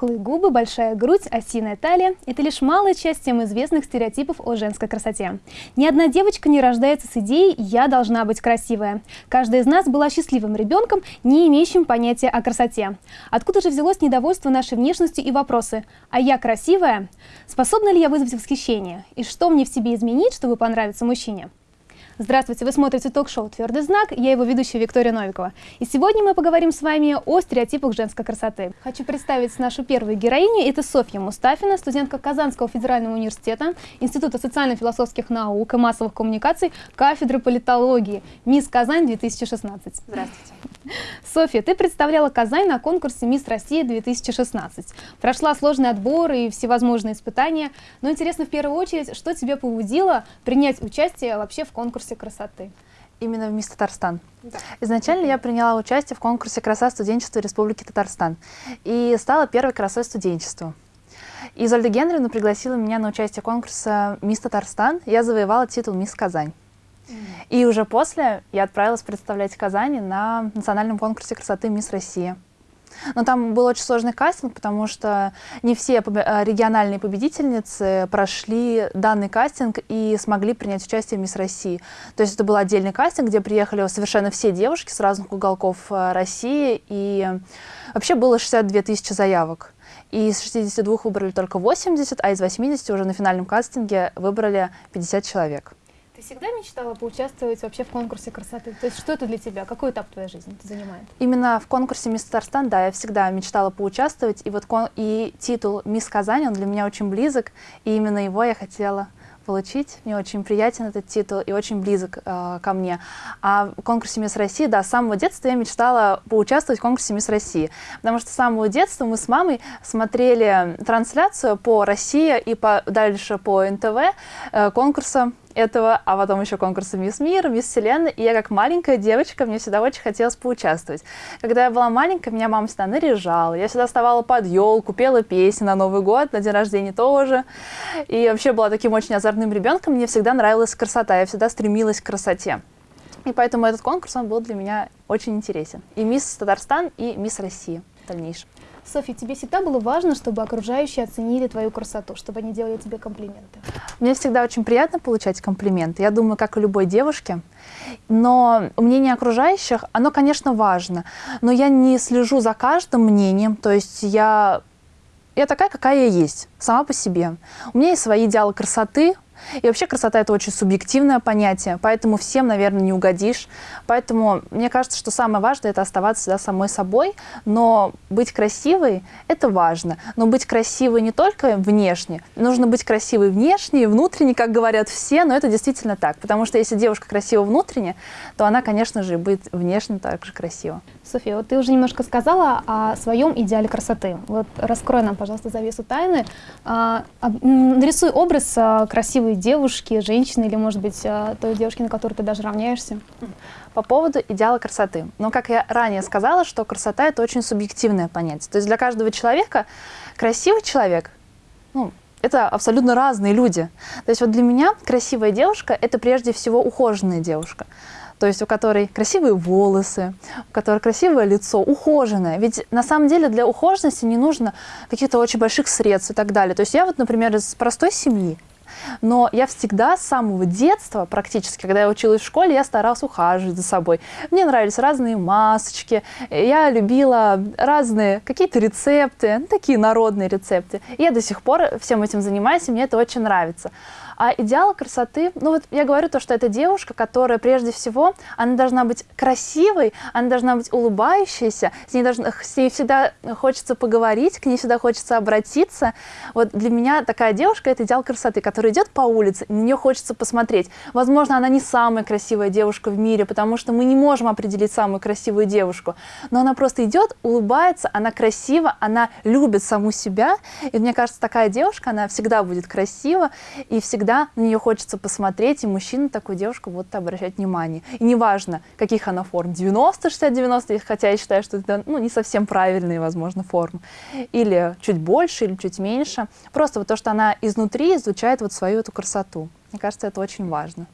Пухлые губы, большая грудь, осиная талия – это лишь малая часть тем известных стереотипов о женской красоте. Ни одна девочка не рождается с идеей «я должна быть красивая». Каждая из нас была счастливым ребенком, не имеющим понятия о красоте. Откуда же взялось недовольство нашей внешностью и вопросы «а я красивая?» Способна ли я вызвать восхищение? И что мне в себе изменить, чтобы понравиться мужчине? Здравствуйте, вы смотрите ток-шоу «Твердый знак», я его ведущая Виктория Новикова. И сегодня мы поговорим с вами о стереотипах женской красоты. Хочу представить нашу первую героиню, это Софья Мустафина, студентка Казанского федерального университета, Института социально-философских наук и массовых коммуникаций, кафедры политологии, Мисс Казань 2016. Здравствуйте. Софья, ты представляла Казань на конкурсе «Мисс Россия 2016». Прошла сложный отбор и всевозможные испытания, но интересно в первую очередь, что тебя побудило принять участие вообще в конкурсе конкурсе красоты? Именно в Мисс Татарстан. Да. Изначально я приняла участие в конкурсе «Краса студенчества Республики Татарстан» и стала первой красой студенчества. Изольда Генревна пригласила меня на участие конкурса «Мисс Татарстан». Я завоевала титул «Мисс Казань». И уже после я отправилась представлять Казани на национальном конкурсе красоты «Мисс Россия». Но там был очень сложный кастинг, потому что не все э, региональные победительницы прошли данный кастинг и смогли принять участие в Мисс России. То есть это был отдельный кастинг, где приехали совершенно все девушки с разных уголков э, России, и вообще было 62 тысячи заявок. И из 62 выбрали только 80, а из 80 уже на финальном кастинге выбрали 50 человек. Ты всегда мечтала поучаствовать вообще в конкурсе красоты? То есть что это для тебя? Какой этап твоей жизни это занимает? Именно в конкурсе «Мисс Татарстан», да, я всегда мечтала поучаствовать. И вот и титул «Мисс Казань», он для меня очень близок, и именно его я хотела получить. Мне очень приятен этот титул и очень близок э, ко мне. А в конкурсе «Мисс России», да, с самого детства я мечтала поучаствовать в конкурсе «Мисс России», потому что с самого детства мы с мамой смотрели трансляцию по России и по, дальше по НТВ э, конкурса этого, а потом еще конкурсы «Мисс Мир», «Мисс Вселенная», и я как маленькая девочка, мне всегда очень хотелось поучаствовать. Когда я была маленькая, меня мама всегда наряжала, я всегда вставала под елку, пела песни на Новый год, на день рождения тоже, и вообще была таким очень озорным ребенком, мне всегда нравилась красота, я всегда стремилась к красоте. И поэтому этот конкурс, он был для меня очень интересен. И «Мисс Татарстан», и «Мисс Россия» в дальнейшем. Софья, тебе всегда было важно, чтобы окружающие оценили твою красоту, чтобы они делали тебе комплименты? Мне всегда очень приятно получать комплименты. Я думаю, как и любой девушке. Но мнение окружающих, оно, конечно, важно. Но я не слежу за каждым мнением. То есть я, я такая, какая я есть, сама по себе. У меня есть свои идеалы красоты, и вообще красота – это очень субъективное понятие, поэтому всем, наверное, не угодишь. Поэтому мне кажется, что самое важное – это оставаться всегда самой собой, но быть красивой – это важно. Но быть красивой не только внешне, нужно быть красивой внешне и внутренне, как говорят все, но это действительно так. Потому что если девушка красива внутренне, то она, конечно же, будет внешне также красива. София, вот ты уже немножко сказала о своем идеале красоты. Вот раскрой нам, пожалуйста, завесу тайны. А, нарисуй образ а, красивой девушки, женщины или, может быть, а, той девушки, на которую ты даже равняешься. По поводу идеала красоты. Ну, как я ранее сказала, что красота – это очень субъективное понятие. То есть для каждого человека красивый человек, ну, это абсолютно разные люди. То есть вот для меня красивая девушка – это прежде всего ухоженная девушка то есть у которой красивые волосы, у которой красивое лицо, ухоженное. Ведь на самом деле для ухоженности не нужно каких-то очень больших средств и так далее. То есть я вот, например, из простой семьи, но я всегда с самого детства, практически, когда я училась в школе, я старалась ухаживать за собой. Мне нравились разные масочки, я любила разные какие-то рецепты, ну, такие народные рецепты. И я до сих пор всем этим занимаюсь, и мне это очень нравится. А идеал красоты, ну вот я говорю то, что это девушка, которая прежде всего, она должна быть красивой, она должна быть улыбающейся, с ней, должна, с ней всегда хочется поговорить, к ней всегда хочется обратиться. Вот для меня такая девушка – это идеал красоты, которая идет по улице, на нее хочется посмотреть. Возможно, она не самая красивая девушка в мире, потому что мы не можем определить самую красивую девушку, но она просто идет, улыбается, она красива, она любит саму себя, и мне кажется, такая девушка, она всегда будет красива и всегда всегда на нее хочется посмотреть, и мужчина такую девушку будут обращать внимание. И неважно, каких она форм, 90, 60, 90, хотя я считаю, что это ну, не совсем правильные, возможно, формы, или чуть больше, или чуть меньше. Просто вот то, что она изнутри изучает вот свою эту красоту. Мне кажется, это очень важно.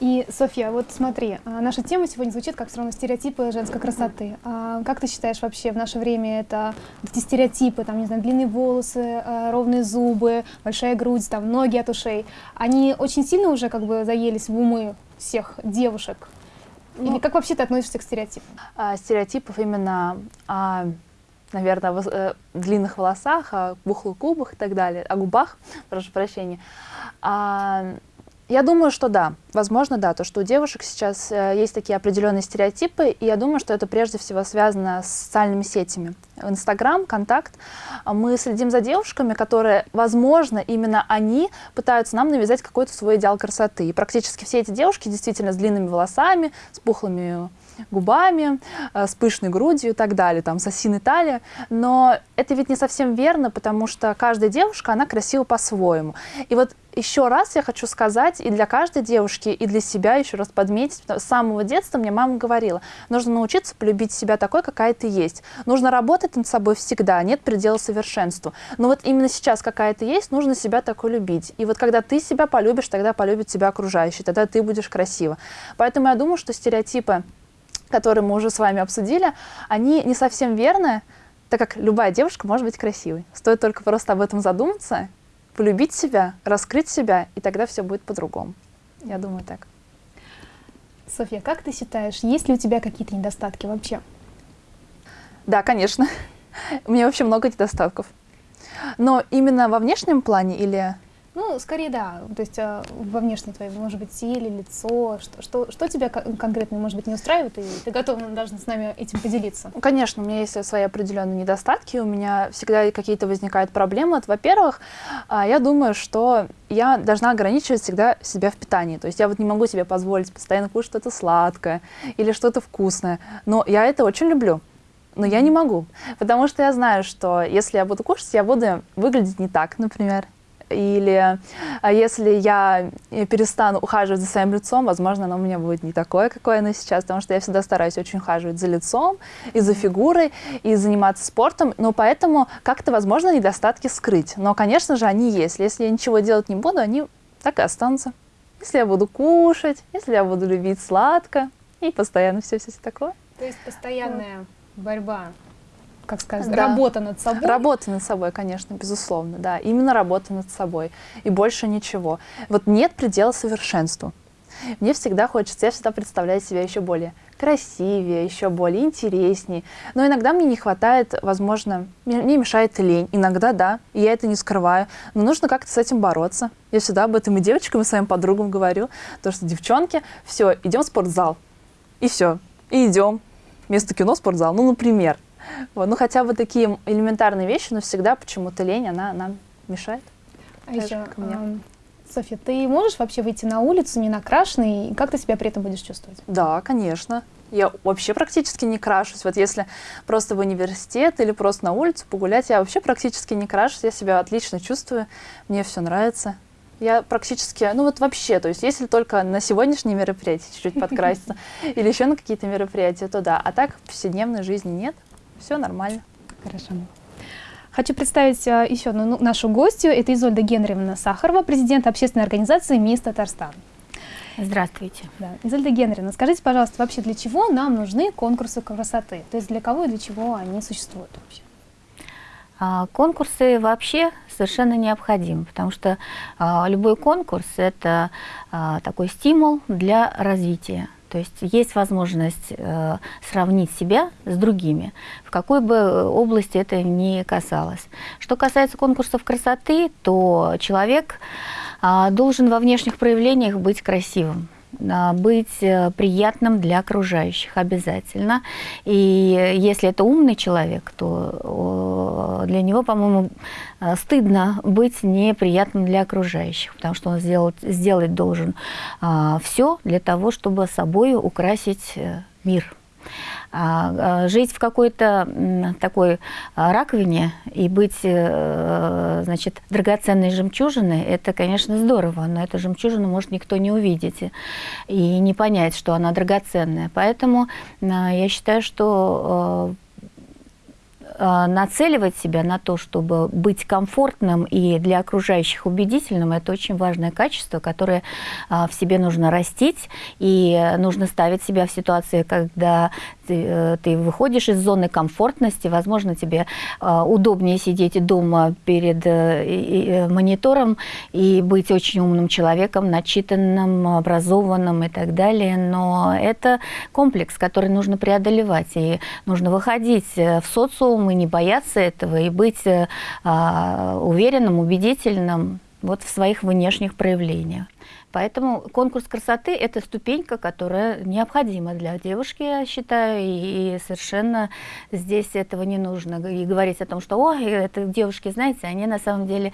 И, Софья, вот смотри, а, наша тема сегодня звучит как все равно стереотипы женской красоты. А как ты считаешь вообще в наше время это эти стереотипы, там, не знаю, длинные волосы, а, ровные зубы, большая грудь, там, ноги от ушей, они очень сильно уже как бы заелись в умы всех девушек? Или ну, как вообще ты относишься к стереотипам? А, стереотипов именно, а, наверное, в э, длинных волосах, о пухлых губах и так далее, о губах, прошу прощения. А, я думаю, что да. Возможно, да. То, что у девушек сейчас э, есть такие определенные стереотипы, и я думаю, что это прежде всего связано с социальными сетями. Инстаграм, Контакт. Мы следим за девушками, которые, возможно, именно они пытаются нам навязать какой-то свой идеал красоты. И практически все эти девушки действительно с длинными волосами, с пухлыми губами, э, с пышной грудью и так далее, там, с осиной талии. Но это ведь не совсем верно, потому что каждая девушка, она красива по-своему. И вот еще раз я хочу сказать и для каждой девушки, и для себя еще раз подметить, с самого детства мне мама говорила, нужно научиться полюбить себя такой, какая ты есть. Нужно работать над собой всегда, нет предела совершенству. Но вот именно сейчас какая ты есть, нужно себя такой любить. И вот когда ты себя полюбишь, тогда полюбит тебя окружающие, тогда ты будешь красива. Поэтому я думаю, что стереотипы, которые мы уже с вами обсудили, они не совсем верны, так как любая девушка может быть красивой. Стоит только просто об этом задуматься полюбить себя, раскрыть себя, и тогда все будет по-другому. Я думаю так. Софья, как ты считаешь, есть ли у тебя какие-то недостатки вообще? Да, конечно. У меня вообще много недостатков. Но именно во внешнем плане или ну, скорее, да. То есть э, во внешней твоей, может быть, теле, лицо. Что, что, что тебя конкретно, может быть, не устраивает, и ты готова даже с нами этим поделиться? Ну, конечно, у меня есть свои определенные недостатки, у меня всегда какие-то возникают проблемы. Во-первых, э, я думаю, что я должна ограничивать всегда себя в питании. То есть я вот не могу себе позволить постоянно кушать что-то сладкое или что-то вкусное. Но я это очень люблю но я не могу, потому что я знаю, что если я буду кушать, я буду выглядеть не так, например. Или а если я перестану ухаживать за своим лицом, возможно, оно у меня будет не такое, какое оно сейчас, потому что я всегда стараюсь очень ухаживать за лицом и за фигурой, и заниматься спортом. Но поэтому как-то, возможно, недостатки скрыть. Но, конечно же, они есть. Если я ничего делать не буду, они так и останутся. Если я буду кушать, если я буду любить сладко и постоянно все-все такое. То есть постоянная борьба как сказать, да. работа над собой. Работа над собой, конечно, безусловно, да. Именно работа над собой. И больше ничего. Вот нет предела совершенству. Мне всегда хочется, я всегда представляю себя еще более красивее, еще более интереснее. Но иногда мне не хватает, возможно, мне мешает лень. Иногда да, и я это не скрываю. Но нужно как-то с этим бороться. Я всегда об этом и девочкам, и своим подругам говорю. То, что девчонки, все, идем в спортзал. И все. И идем. Вместо кино спортзал. Ну, например. Вот, ну, хотя бы такие элементарные вещи, но всегда почему-то лень, она нам мешает. А еще, э, Софья, ты можешь вообще выйти на улицу не накрашенной, и как ты себя при этом будешь чувствовать? Да, конечно. Я вообще практически не крашусь. Вот если просто в университет или просто на улицу погулять, я вообще практически не крашусь, я себя отлично чувствую, мне все нравится. Я практически, ну вот вообще, то есть если только на сегодняшние мероприятия чуть-чуть подкраситься или еще на какие-то мероприятия, то да. А так в повседневной жизни нет все нормально. Хорошо. Хочу представить а, еще одну ну, нашу гостью. Это Изольда Генревна Сахарова, президент общественной организации «Мисс Татарстан». Здравствуйте. Да. Изольда Генревна, скажите, пожалуйста, вообще для чего нам нужны конкурсы красоты? То есть для кого и для чего они существуют вообще? А, конкурсы вообще совершенно необходимы, потому что а, любой конкурс – это а, такой стимул для развития. То есть есть возможность э, сравнить себя с другими, в какой бы области это ни касалось. Что касается конкурсов красоты, то человек э, должен во внешних проявлениях быть красивым. А, быть э, приятным для окружающих обязательно. И если это умный человек, то для него, по-моему, э, стыдно быть неприятным для окружающих, потому что он сделать, сделать должен а, все для того, чтобы собой украсить э, мир. А, а, жить в какой-то такой а, раковине и быть, э, значит, драгоценной жемчужиной, это, конечно, здорово, но эту жемчужину может никто не увидеть и не понять, что она драгоценная. Поэтому я считаю, что нацеливать себя на то, чтобы быть комфортным и для окружающих убедительным, это очень важное качество, которое в себе нужно растить, и нужно ставить себя в ситуации, когда ты, э, ты выходишь из зоны комфортности, возможно, тебе э, удобнее сидеть дома перед э, монитором и быть очень умным человеком, начитанным, образованным и так далее, но это комплекс, который нужно преодолевать, и нужно выходить в социум и не бояться этого, и быть а, уверенным, убедительным вот в своих внешних проявлениях. Поэтому конкурс красоты – это ступенька, которая необходима для девушки, я считаю, и, совершенно здесь этого не нужно. И говорить о том, что, о, это девушки, знаете, они на самом деле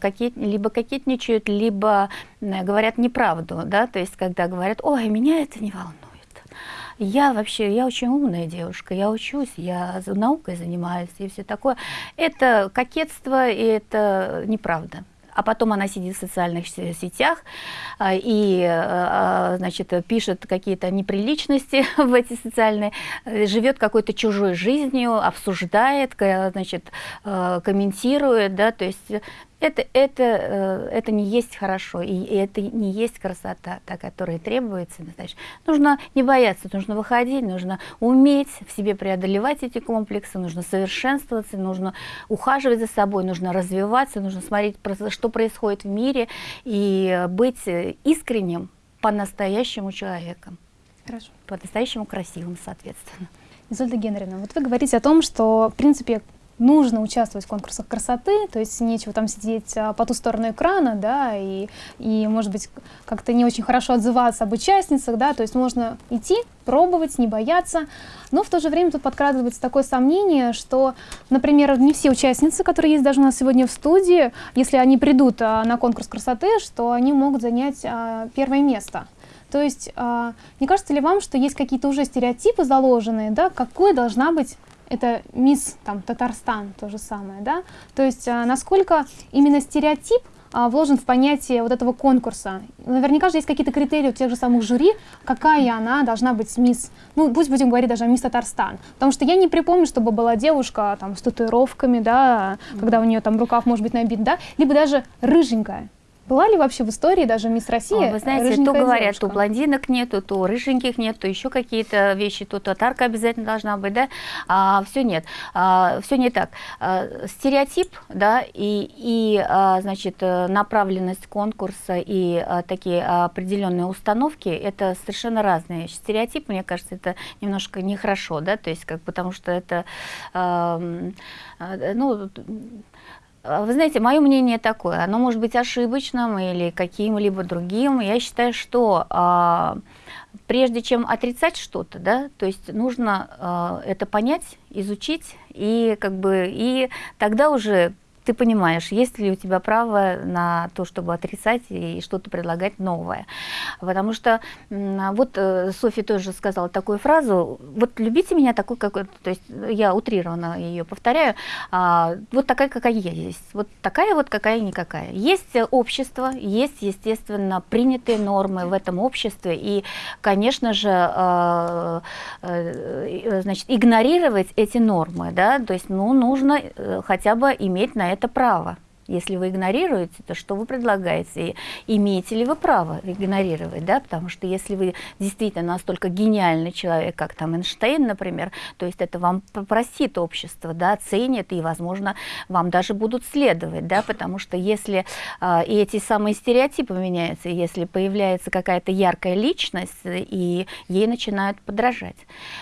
кокет, либо кокетничают, либо говорят неправду, да, то есть когда говорят, ой, меня это не волнует. Я вообще, я очень умная девушка, я учусь, я наукой занимаюсь и все такое. Это кокетство, и это неправда а потом она сидит в социальных сетях а, и, а, а, значит, пишет какие-то неприличности в эти социальные, э, живет какой-то чужой жизнью, обсуждает, значит, комментирует, да, то есть это, это, э, это не есть хорошо, и это не есть красота, та, которая требуется. Значит, нужно не бояться, нужно выходить, нужно уметь в себе преодолевать эти комплексы, нужно совершенствоваться, нужно ухаживать за собой, нужно развиваться, нужно смотреть, что происходит в мире, и быть искренним по-настоящему человеком. Хорошо. По-настоящему красивым, соответственно. Изольда Генрина, вот вы говорите о том, что, в принципе, нужно участвовать в конкурсах красоты, то есть нечего там сидеть а, по ту сторону экрана, да, и, и может быть, как-то не очень хорошо отзываться об участницах, да, то есть можно идти, пробовать, не бояться, но в то же время тут подкрадывается такое сомнение, что, например, не все участницы, которые есть даже у нас сегодня в студии, если они придут а, на конкурс красоты, что они могут занять а, первое место. То есть, не кажется ли вам, что есть какие-то уже стереотипы заложенные, да, какой должна быть это мисс там, Татарстан, то же самое, да? То есть а, насколько именно стереотип а, вложен в понятие вот этого конкурса. Наверняка же есть какие-то критерии у тех же самых жюри, какая она должна быть мисс, ну пусть будем говорить даже мисс Татарстан. Потому что я не припомню, чтобы была девушка там с татуировками, да, когда у нее там рукав может быть набит, да, либо даже рыженькая. Была ли вообще в истории даже мисс Россия? Вы знаете, то говорят, девушка? то блондинок нету, то рыженьких нет, то еще какие-то вещи, то татарка обязательно должна быть, да? А, все нет, а, все не так. А, стереотип, да, и, и а, значит, направленность конкурса и а, такие определенные установки, это совершенно разные. Стереотип, мне кажется, это немножко нехорошо, да, то есть как, потому что это, а, ну, вы знаете, мое мнение такое, оно может быть ошибочным или каким-либо другим. Я считаю, что а, прежде чем отрицать что-то, да, то есть нужно а, это понять, изучить, и как бы и тогда уже ты понимаешь, есть ли у тебя право на то, чтобы отрицать и что-то предлагать новое. Потому что вот э, Софья тоже сказала такую фразу, вот любите меня такой, какой, то есть я утрированно ее повторяю, а, вот такая, какая я есть, вот такая вот, какая никакая. Есть общество, есть, естественно, принятые нормы в этом обществе, и, конечно же, а, э, значит, игнорировать эти нормы, да, то есть, ну, нужно э, хотя бы иметь на это это право. Если вы игнорируете, то что вы предлагаете? И имеете ли вы право игнорировать? Да? Потому что если вы действительно настолько гениальный человек, как там Эйнштейн, например, то есть это вам простит общество, да, оценит, и, возможно, вам даже будут следовать. Да? Потому что если э, и эти самые стереотипы меняются, если появляется какая-то яркая личность, и ей начинают подражать.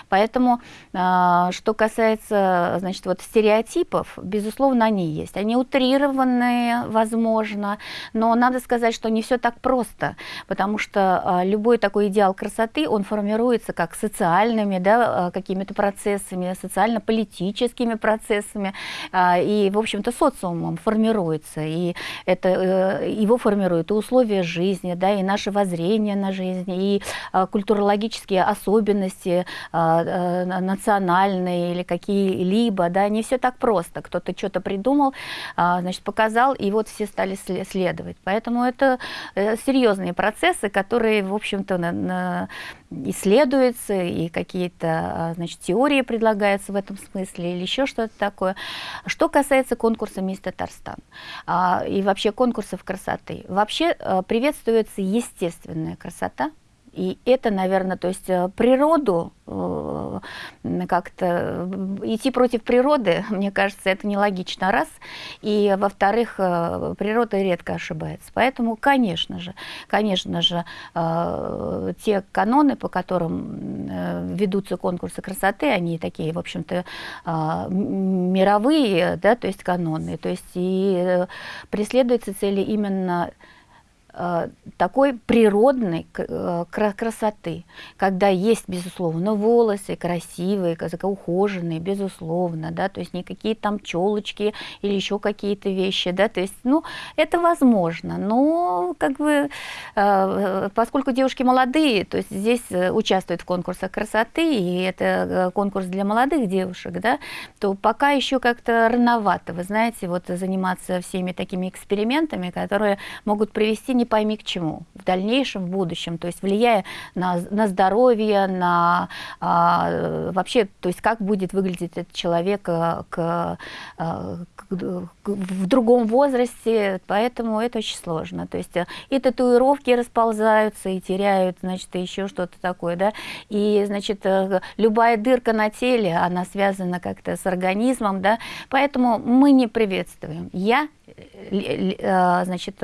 Поэтому, э, что касается значит, вот стереотипов, безусловно, они есть. Они утрированы, определенные, возможно, но надо сказать, что не все так просто, потому что а, любой такой идеал красоты, он формируется как социальными да, а, какими-то процессами, социально-политическими процессами, а, и, в общем-то, социумом формируется, и это, э, его формируют и условия жизни, да, и наше воззрение на жизнь, и культурологические особенности национальные или какие-либо, да, не все так просто. Кто-то что-то придумал, значит, показал сказал, и вот все стали следовать. Поэтому это э, серьезные процессы, которые, в общем-то, исследуются, и какие-то а, значит, теории предлагаются в этом смысле, или еще что-то такое. Что касается конкурса «Мисс Татарстан» а, и вообще конкурсов красоты, вообще а, приветствуется естественная красота, и это, наверное, то есть э, природу э, как-то э, идти против природы, мне кажется, это нелогично, раз. И, во-вторых, природа редко ошибается. Поэтому, конечно же, конечно же, те каноны, по которым ведутся конкурсы красоты, они такие, в общем-то, мировые, да, то есть каноны. То есть и преследуется цели именно такой природной э, красоты, когда есть, безусловно, волосы красивые, ухоженные, безусловно, да, то есть никакие там челочки или еще какие-то вещи, да, то есть, ну, это возможно, но как бы, э, поскольку девушки молодые, то есть здесь участвуют в конкурсах красоты, и это конкурс для молодых девушек, да, то пока еще как-то рановато, вы знаете, вот заниматься всеми такими экспериментами, которые могут привести не не пойми к чему. В дальнейшем, в будущем, то есть влияя на, на здоровье, на а, вообще, то есть как будет выглядеть этот человек а, к, а, к, к, в другом возрасте, поэтому это очень сложно. То есть и татуировки расползаются, и теряют, значит, еще что-то такое, да, и, значит, любая дырка на теле, она связана как-то с организмом, да, поэтому мы не приветствуем. Я значит,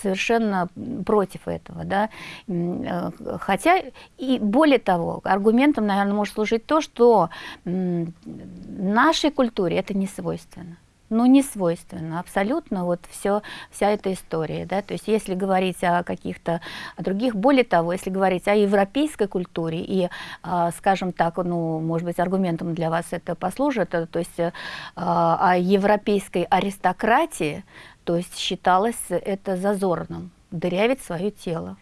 совершенно против этого. Да? Э, хотя, и более того, аргументом, наверное, может служить то, что нашей культуре это не свойственно ну, не свойственно абсолютно вот все, вся эта история. Да? То есть если говорить о каких-то других, более того, если говорить о европейской культуре и, а, скажем так, ну, может быть, аргументом для вас это послужит, то есть а, о европейской аристократии, то есть считалось это зазорным, дырявить свое тело.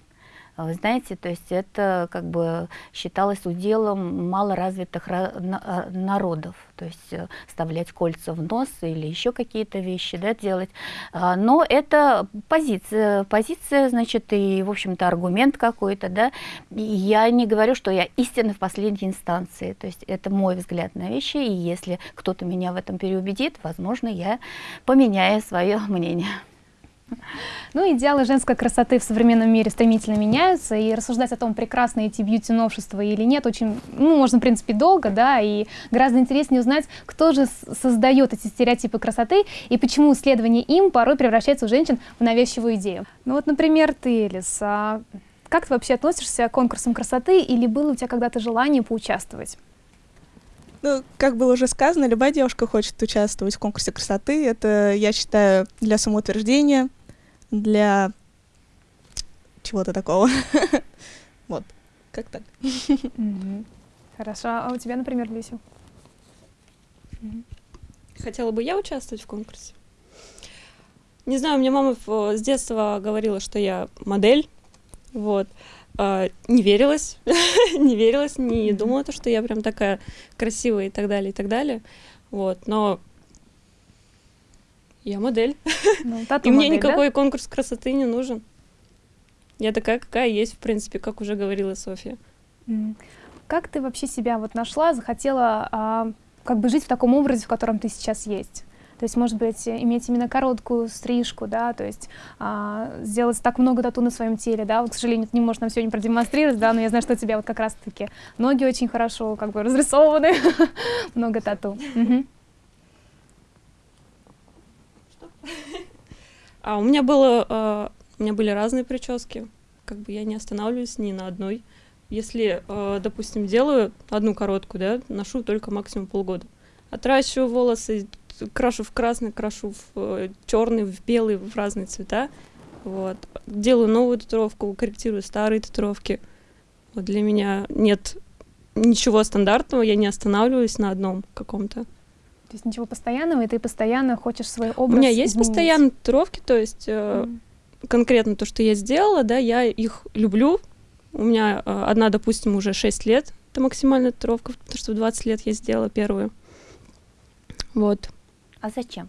А вы знаете, то есть это как бы считалось уделом малоразвитых а, народов, то есть э, вставлять кольца в нос или еще какие-то вещи да, делать. А, но это позиция, позиция, значит, и, в общем-то, аргумент какой-то, да. И я не говорю, что я истинна в последней инстанции, то есть это мой взгляд на вещи, и если кто-то меня в этом переубедит, возможно, я поменяю свое мнение. Ну, идеалы женской красоты в современном мире стремительно меняются, и рассуждать о том, прекрасны эти бьюти-новшества или нет, очень, ну, можно, в принципе, долго, да, и гораздо интереснее узнать, кто же создает эти стереотипы красоты, и почему исследование им порой превращается у женщин в навязчивую идею. Ну вот, например, ты, Элис, а как ты вообще относишься к конкурсам красоты, или было у тебя когда-то желание поучаствовать? Ну, как было уже сказано, любая девушка хочет участвовать в конкурсе красоты. Это, я считаю, для самоутверждения, для чего-то такого. Вот, как так. Хорошо. А у тебя, например, Люся? Хотела бы я участвовать в конкурсе? Не знаю, мне мама с детства говорила, что я модель, вот. А, не верилась, не верилась, не думала, то, что я прям такая красивая и так далее, и так далее. Вот, но я модель. Ну, и мне модель, никакой да? конкурс красоты не нужен. Я такая, какая есть, в принципе, как уже говорила Софья. Как ты вообще себя вот нашла, захотела а, как бы жить в таком образе, в котором ты сейчас есть? То есть, может быть, иметь именно короткую стрижку, да, то есть а, сделать так много тату на своем теле, да, вот, к сожалению, ты не можешь нам сегодня продемонстрировать, да, но я знаю, что у тебя вот как раз-таки ноги очень хорошо как бы разрисованы, много тату. А у меня было, э, у меня были разные прически, как бы я не останавливаюсь ни на одной. Если, э, допустим, делаю одну короткую, да, ношу только максимум полгода. Отращиваю волосы, крашу в красный, крашу в э, черный, в белый, в разные цвета. Вот. Делаю новую татуировку, корректирую старые татуировки. Вот для меня нет ничего стандартного, я не останавливаюсь на одном каком-то. То есть ничего постоянного, и ты постоянно хочешь свой образ У меня есть изменить. постоянные татуировки, то есть э, mm. конкретно то, что я сделала, да, я их люблю. У меня э, одна, допустим, уже 6 лет, это максимальная татуировка, потому что в 20 лет я сделала первую. Вот. А зачем?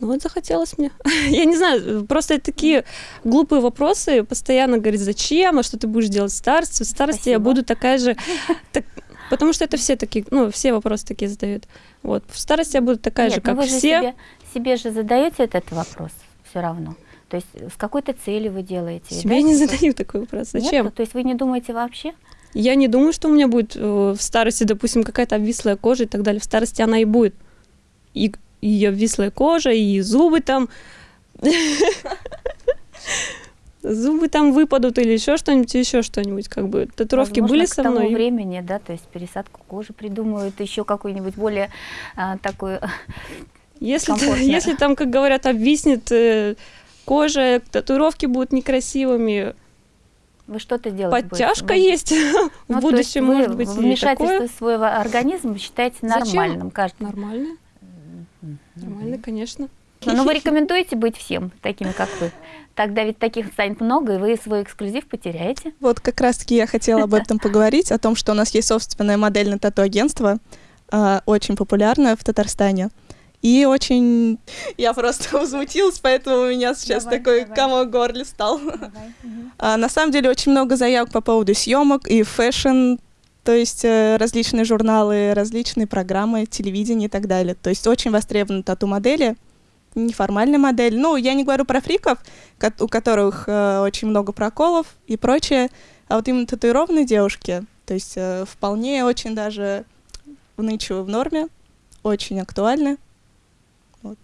Ну вот захотелось мне. Я не знаю, просто такие глупые вопросы. Постоянно говорит, зачем, а что ты будешь делать в старости? В старости я Спасибо. буду такая же... так- потому что это все такие, ну, все вопросы такие задают. Вот. В старости я буду такая Нет, же, ну как вы же все. себе, себе же задаете этот вопрос все равно. То есть с какой-то целью вы делаете? Себе да? не Типа- задаю такой вопрос. Нет? Зачем? То есть вы не думаете вообще? Я не думаю, что у меня будет э, в старости, допустим, какая-то обвислая кожа и так далее. В старости она и будет. И ее обвислая кожа, и зубы там... Зубы там выпадут или еще что-нибудь, еще что-нибудь, как бы. Татуировки Возможно, были к со тому мной. времени, да, то есть пересадку кожи придумают, еще какой-нибудь более а, такой... Если, если там, как говорят, обвиснет э, кожа, татуировки будут некрасивыми, Вы что-то делаете? подтяжка есть Ну, в будущем, может быть, и вмешательство такое. в свой организм считаете Зачем? нормальным, кажется. Нормально, нормально, конечно. Но вы рекомендуете быть всем такими, как вы? Тогда ведь таких станет много, и вы свой эксклюзив потеряете. Вот как раз-таки я хотела об этом поговорить, о том, что у нас есть собственное модельное тату-агентство, а, очень популярное в Татарстане. И очень... Я просто возмутилась, поэтому у меня сейчас Давай, такой давай. комок горле стал. А, на самом деле очень много заявок по поводу съемок и fashion, то есть э, различные журналы, различные программы, телевидение и так далее. То есть очень востребованы тату-модели, неформальная модель. Ну, я не говорю про фриков, ко- у которых э, очень много проколов и прочее, а вот именно татуированные девушки, то есть э, вполне очень даже нынче в норме, очень актуальны. Вот.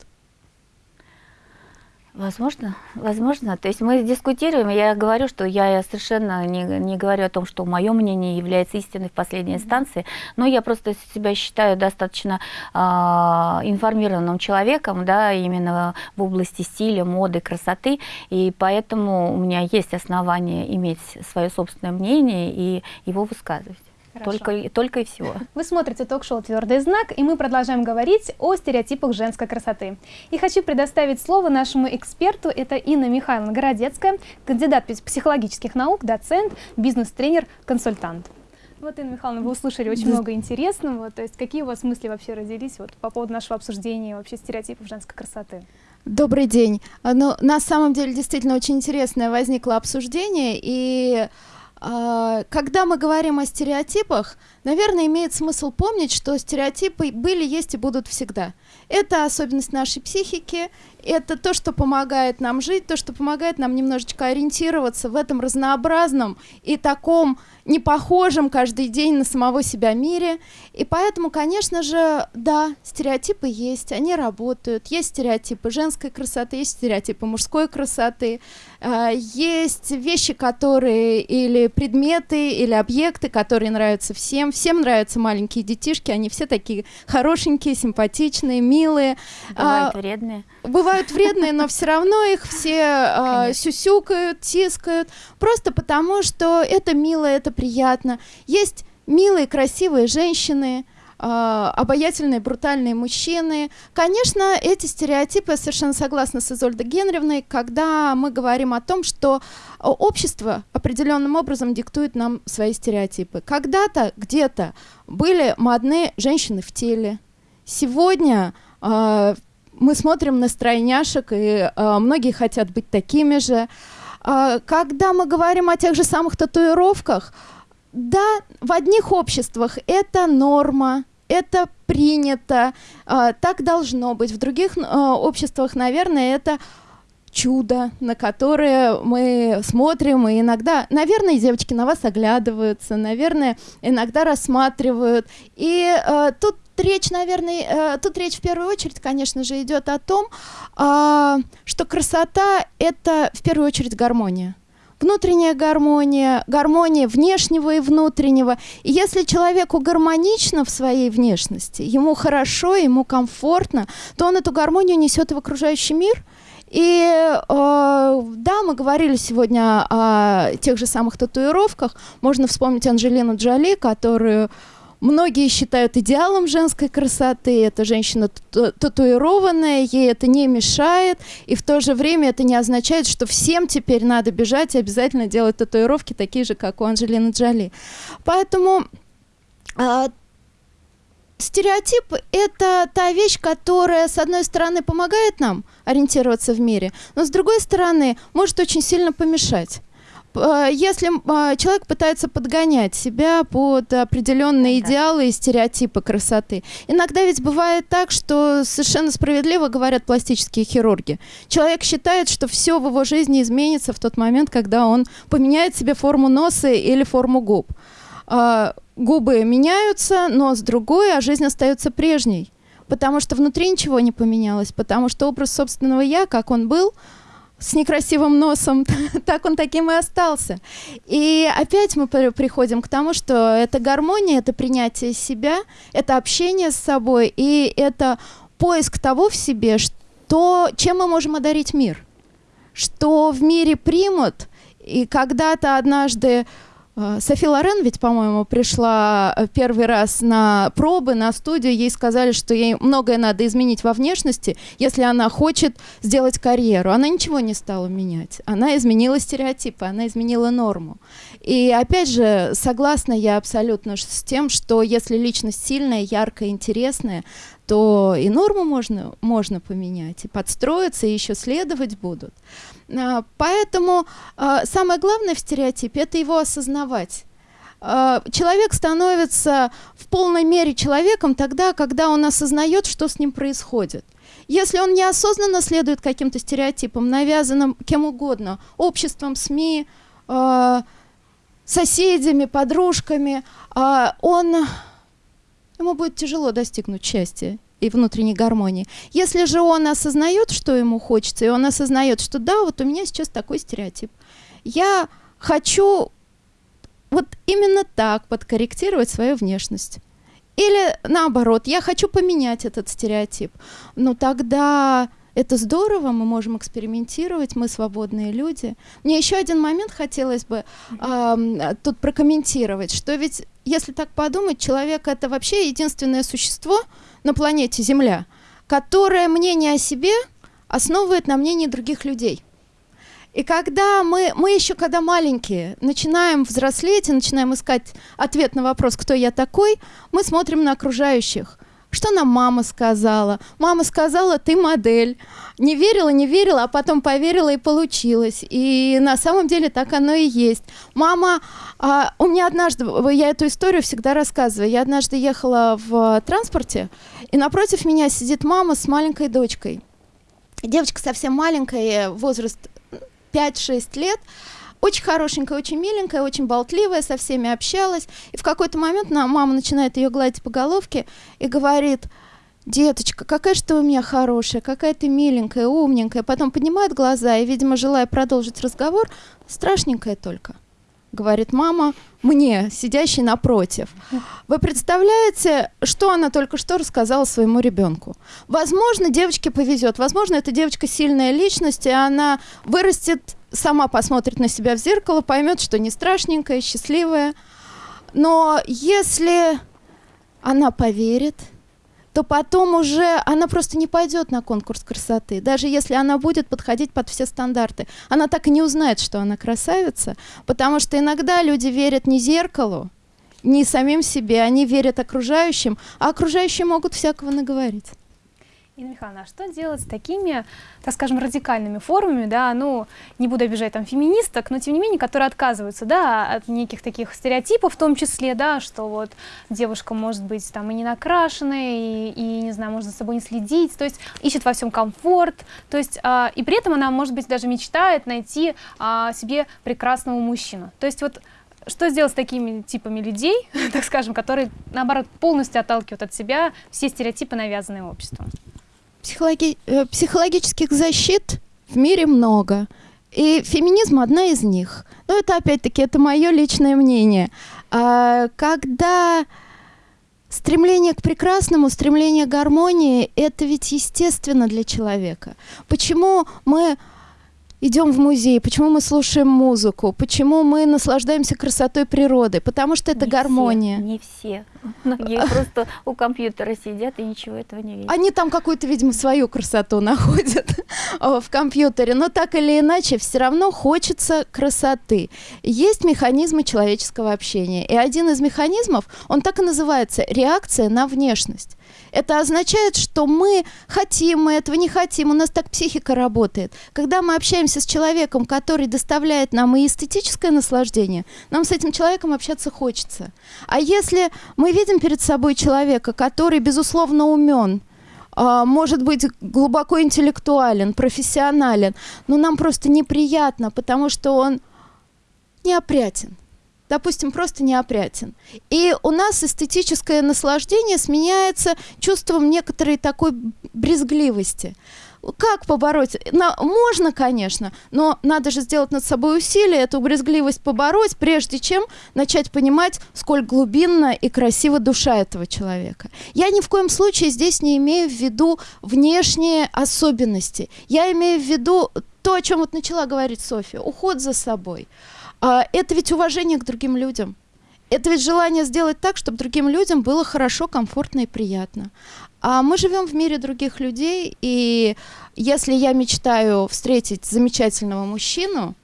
Возможно, возможно. То есть мы дискутируем, я говорю, что я совершенно не, не говорю о том, что мое мнение является истиной в последней инстанции, но я просто себя считаю достаточно а, информированным человеком, да, именно в области стиля, моды, красоты, и поэтому у меня есть основания иметь свое собственное мнение и его высказывать. Хорошо. Только, только и всего. Вы смотрите ток-шоу «Твердый знак», и мы продолжаем говорить о стереотипах женской красоты. И хочу предоставить слово нашему эксперту. Это Инна Михайловна Городецкая, кандидат пс- психологических наук, доцент, бизнес-тренер, консультант. Вот, Инна Михайловна, вы услышали очень много интересного. То есть какие у вас мысли вообще родились вот, по поводу нашего обсуждения вообще стереотипов женской красоты? Добрый день. Ну, на самом деле действительно очень интересное возникло обсуждение, и когда мы говорим о стереотипах, наверное, имеет смысл помнить, что стереотипы были, есть и будут всегда. Это особенность нашей психики, это то, что помогает нам жить, то, что помогает нам немножечко ориентироваться в этом разнообразном и таком непохожем каждый день на самого себя мире. И поэтому, конечно же, да, стереотипы есть, они работают. Есть стереотипы женской красоты, есть стереотипы мужской красоты. А, Есть вещи, которые или предметы, или объекты, которые нравятся всем. Всем нравятся маленькие детишки, они все такие хорошенькие, симпатичные, милые. Бывают А, вредные. бывают вредные, но все равно их все а, сюсюкают, тискают, просто потому что это мило, это приятно. Есть милые, красивые женщины, а, обаятельные, брутальные мужчины. Конечно, эти стереотипы, я совершенно согласна с Изольдой Генревной, когда мы говорим о том, что а, общество определенным образом диктует нам свои стереотипы. Когда-то, где-то были модные женщины в теле. Сегодня а, мы смотрим на стройняшек, и а, многие хотят быть такими же. А, когда мы говорим о тех же самых татуировках, да, в одних обществах это норма, это принято, а, так должно быть. В других а, обществах, наверное, это чудо, на которое мы смотрим, и иногда, наверное, девочки на вас оглядываются, наверное, иногда рассматривают. И э, тут речь, наверное, э, тут речь в первую очередь, конечно же, идет о том, а, что красота — это в первую очередь гармония. Внутренняя гармония, гармония внешнего и внутреннего. И если человеку гармонично в своей внешности, ему хорошо, ему комфортно, то он эту гармонию несет в окружающий мир. И э, да, мы говорили сегодня о тех же самых татуировках. Можно вспомнить Анджелину Джоли, которую Многие считают идеалом женской красоты. Это женщина тату- татуированная, ей это не мешает. И в то же время это не означает, что всем теперь надо бежать и обязательно делать татуировки такие же, как у Анджелины Джоли. Поэтому а, стереотип — это та вещь, которая, с одной стороны, помогает нам ориентироваться в мире, но с другой стороны, может очень сильно помешать. Э, Если э, человек пытается подгонять себя под определенные Да. идеалы и стереотипы красоты, иногда ведь бывает так, что совершенно справедливо говорят пластические хирурги. Человек считает, что все в его жизни изменится в тот момент, когда он поменяет себе форму носа или форму губ. А, губы меняются, нос другой, а жизнь остается прежней. Потому что внутри ничего не поменялось, потому что образ собственного я, как он был, с некрасивым носом, так он таким и остался. И опять мы при- приходим к тому, что это гармония, это принятие себя, это общение с собой, и это поиск того в себе, что, чем мы можем одарить мир, что в мире примут. И когда-то однажды Софи Лорен ведь, по-моему, пришла э, первый раз на пробы, на студию. Ей сказали, что ей многое надо изменить во внешности, если она хочет сделать карьеру. Она ничего не стала менять. Она изменила стереотипы, она изменила норму. И опять же, согласна я абсолютно с тем, что если личность сильная, яркая, интересная, то и норму можно, можно поменять, и подстроиться, и еще следовать будут. А, Поэтому а, самое главное в стереотипе – это его осознавать. А, Человек становится в полной мере человеком тогда, когда он осознает, что с ним происходит. Если он неосознанно следует каким-то стереотипам, навязанным кем угодно, обществом, СМИ, соседями, подружками, он, ему будет тяжело достигнуть счастья и внутренней гармонии. Если же он осознает, что ему хочется, и он осознает, что да, вот у меня сейчас такой стереотип, я хочу вот именно так подкорректировать свою внешность. Или наоборот, я хочу поменять этот стереотип. Ну тогда это здорово, мы можем экспериментировать, мы свободные люди. Мне еще один момент хотелось бы ам, тут прокомментировать, что ведь, если так подумать, человек это вообще единственное существо на планете Земля, которое мнение о себе основывает на мнении других людей. И когда мы, мы еще когда маленькие, начинаем взрослеть и начинаем искать ответ на вопрос, кто я такой, мы смотрим на окружающих. Что нам мама сказала? Мама сказала, ты модель. Не верила, не верила, а потом поверила и получилось. И на самом деле так оно и есть. Мама, а, у меня однажды, я эту историю всегда рассказываю. Я однажды ехала в транспорте, и напротив меня сидит мама с маленькой дочкой. Девочка совсем маленькая, возраст 5-6 лет, очень хорошенькая, очень миленькая, очень болтливая, со всеми общалась. И в какой-то момент мама начинает ее гладить по головке и говорит, деточка, какая же ты у меня хорошая, какая ты миленькая, умненькая. Потом поднимает глаза и, видимо, желая продолжить разговор, страшненькая только говорит мама мне, сидящей напротив. Вы представляете, что она только что рассказала своему ребенку? Возможно, девочке повезет, возможно, эта девочка сильная личность, и она вырастет, сама посмотрит на себя в зеркало, поймет, что не страшненькая, счастливая. Но если она поверит, то потом уже она просто не пойдет на конкурс красоты. Даже если она будет подходить под все стандарты. Она так и не узнает, что она красавица, потому что иногда люди верят не зеркалу, не самим себе, они верят окружающим, а окружающие могут всякого наговорить. Инна Михайловна, а что делать с такими, так скажем, радикальными формами, да, ну, не буду обижать там феминисток, но тем не менее, которые отказываются, да, от неких таких стереотипов в том числе, да, что вот девушка может быть там и не накрашенная, и, и, не знаю, может за собой не следить, то есть ищет во всем комфорт, то есть, а, и при этом она, может быть, даже мечтает найти а, себе прекрасного мужчину. То есть вот что сделать с такими типами людей, так скажем, которые, наоборот, полностью отталкивают от себя все стереотипы, навязанные обществом? Психологи- э, психологических защит в мире много. И феминизм одна из них. Но это опять-таки это мое личное мнение. А, когда стремление к прекрасному, стремление к гармонии, это ведь естественно для человека. Почему мы идем в музей, почему мы слушаем музыку, почему мы наслаждаемся красотой природы? Потому что это Не гармония. Все, не все. Многие просто у компьютера сидят и ничего этого не видят. Они там какую-то, видимо, свою красоту находят. в компьютере, но так или иначе все равно хочется красоты. Есть механизмы человеческого общения, и один из механизмов, он так и называется – реакция на внешность. Это означает, что мы хотим, мы этого не хотим, у нас так психика работает. Когда мы общаемся с человеком, который доставляет нам и эстетическое наслаждение, нам с этим человеком общаться хочется. А если мы видим перед собой человека, который, безусловно, умен, а, может быть глубоко интеллектуален, профессионален, но нам просто неприятно, потому что он неопрятен допустим, просто неопрятен. И у нас эстетическое наслаждение сменяется чувством некоторой такой брезгливости. Как побороть? На, можно, конечно, но надо же сделать над собой усилие, эту брезгливость побороть, прежде чем начать понимать, сколь глубинна и красива душа этого человека. Я ни в коем случае здесь не имею в виду внешние особенности. Я имею в виду то, о чем вот начала говорить Софья, уход за собой. А, это ведь уважение к другим людям. Это ведь желание сделать так, чтобы другим людям было хорошо, комфортно и приятно. А мы живем в мире других людей, и если я мечтаю встретить замечательного мужчину,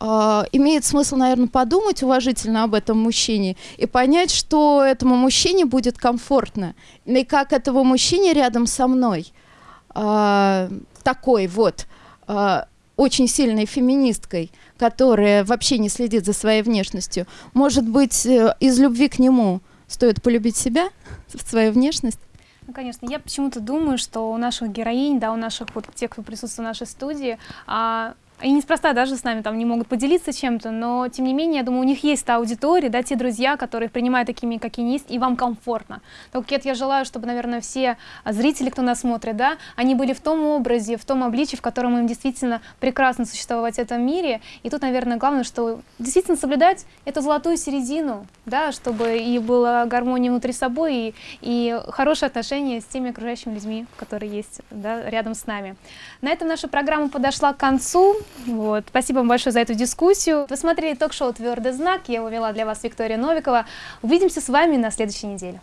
Uh, имеет смысл, наверное, подумать уважительно об этом мужчине и понять, что этому мужчине будет комфортно, и как этому мужчине рядом со мной, uh, такой вот, uh, очень сильной феминисткой, которая вообще не следит за своей внешностью, может быть, э, из любви к нему стоит полюбить себя, свою внешность? Ну, конечно. Я почему-то думаю, что у наших героинь, да, у наших вот тех, кто присутствует в нашей студии, а, они неспроста даже с нами там не могут поделиться чем-то, но тем не менее, я думаю, у них есть та аудитория, да, те друзья, которые принимают такими, как они есть, и вам комфортно. Так как я желаю, чтобы, наверное, все зрители, кто нас смотрит, да, они были в том образе, в том обличии, в котором им действительно прекрасно существовать в этом мире. И тут, наверное, главное, что действительно соблюдать эту золотую середину, да, чтобы и была гармония внутри собой, и, и хорошие отношения с теми окружающими людьми, которые есть да, рядом с нами. На этом наша программа подошла к концу. Вот. Спасибо вам большое за эту дискуссию. Вы смотрели ток-шоу «Твердый знак». Я его вела для вас Виктория Новикова. Увидимся с вами на следующей неделе.